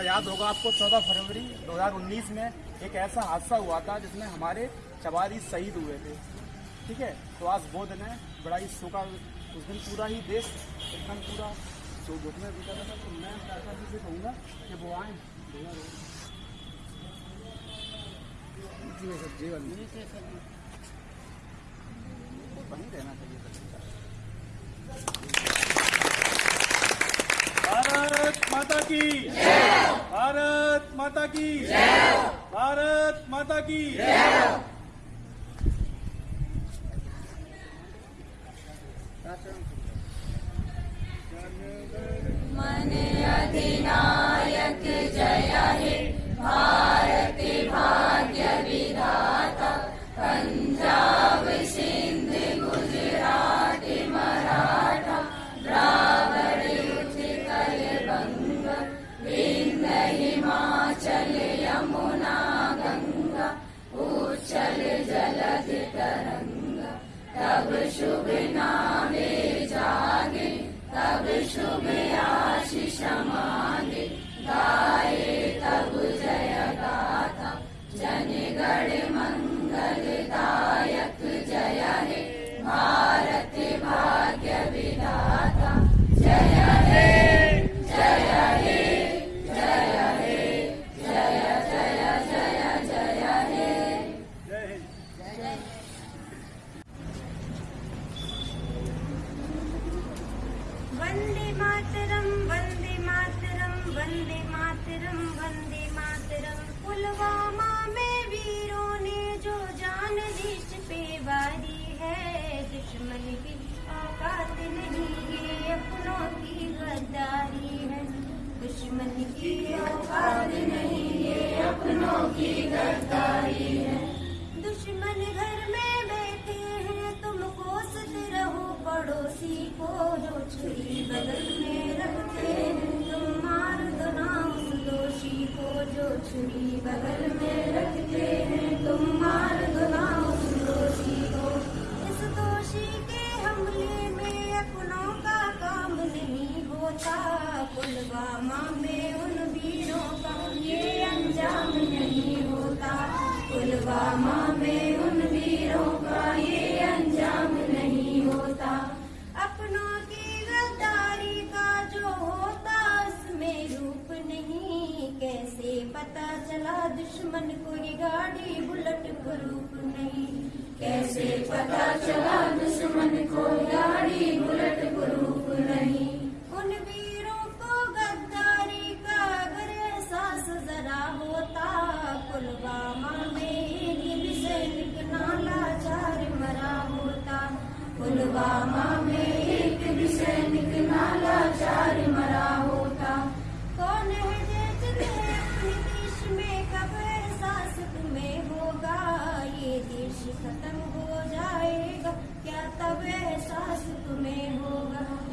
हादसा याद होगा आपको 14 फरवरी 2019 में एक ऐसा हादसा हुआ था जिसमें हमारे चवारी शहीद हुए थे। ठीक है? तो आज वो दिन है, बड़ा ही शोका उस दिन पूरा ही देश, एकदम पूरा तो दुख में बीता था। तो मैं चाचा जी से कहूँगा कि वो आए। वहीं रहना चाहिए भारत माता की माता की। भारत माता की। मन शुभ नामे जागे तब शुभ आशीष बगल में रखते हैं तुम मार दो इस दोषी के हमले में अपनों का काम नहीं होता। पुलवामा में उन वीरों का ये अंजाम नहीं होता। पुलवामा में उन रूप नहीं। कैसे पता चला दुश्मन को गाड़ी बुलेट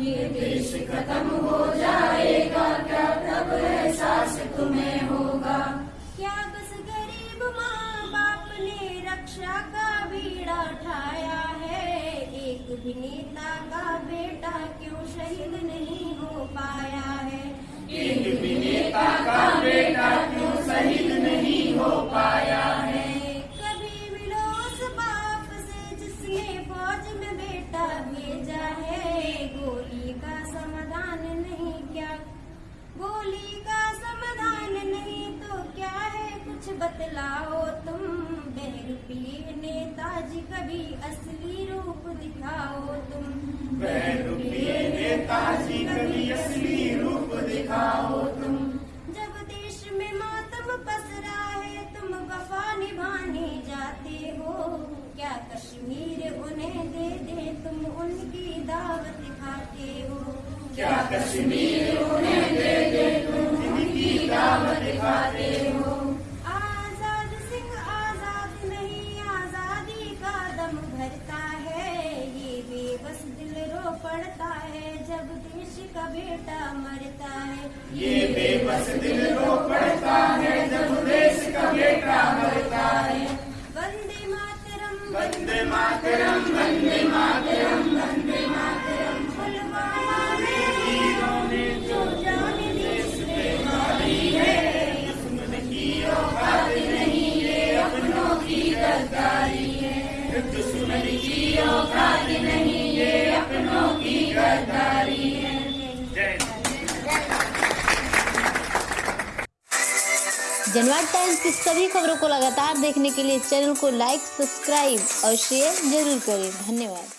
ये देश खत्म हो जाएगा क्या तब एहसास तुम्हें होगा? क्या बस गरीब माँ बाप ने रक्षा का बीड़ा उठाया है? एक भी नेता का बेटा क्यों शहीद नहीं हो पाया है? एक भी नेता का बेटा क्यों शहीद नहीं हो पाया है? कभी मिलो उस बाप से जिसने फौज में बेटा भेजा है? का समाधान नहीं क्या? गोली का समाधान नहीं तो क्या है? कुछ बतलाओ तुम बहरूपीय नेताजी कभी असली रूप दिखाओ तुम। बहरूपीय नेताजी कभी असली रूप दिखाओ तुम। जब देश में मातम पसरा है तुम वफा निभाने जाते हो। क्या कश्मीर उन्हें दे दे तुम उनकी दावत खाते हो। क्या कश्मीर उन्हें दे दे तुम उनकी दावत खाते हो आज़ाद सिंह आज़ाद नहीं, आज़ादी का दम भरता है। ये बेबस दिल रो पड़ता है जब देश का बेटा मरता है। ये बेबस दिल रो पड़ता है जनवाद टाइम्स की सभी खबरों को लगातार देखने के लिए चैनल को लाइक, सब्सक्राइब और शेयर ज़रूर करें। धन्यवाद।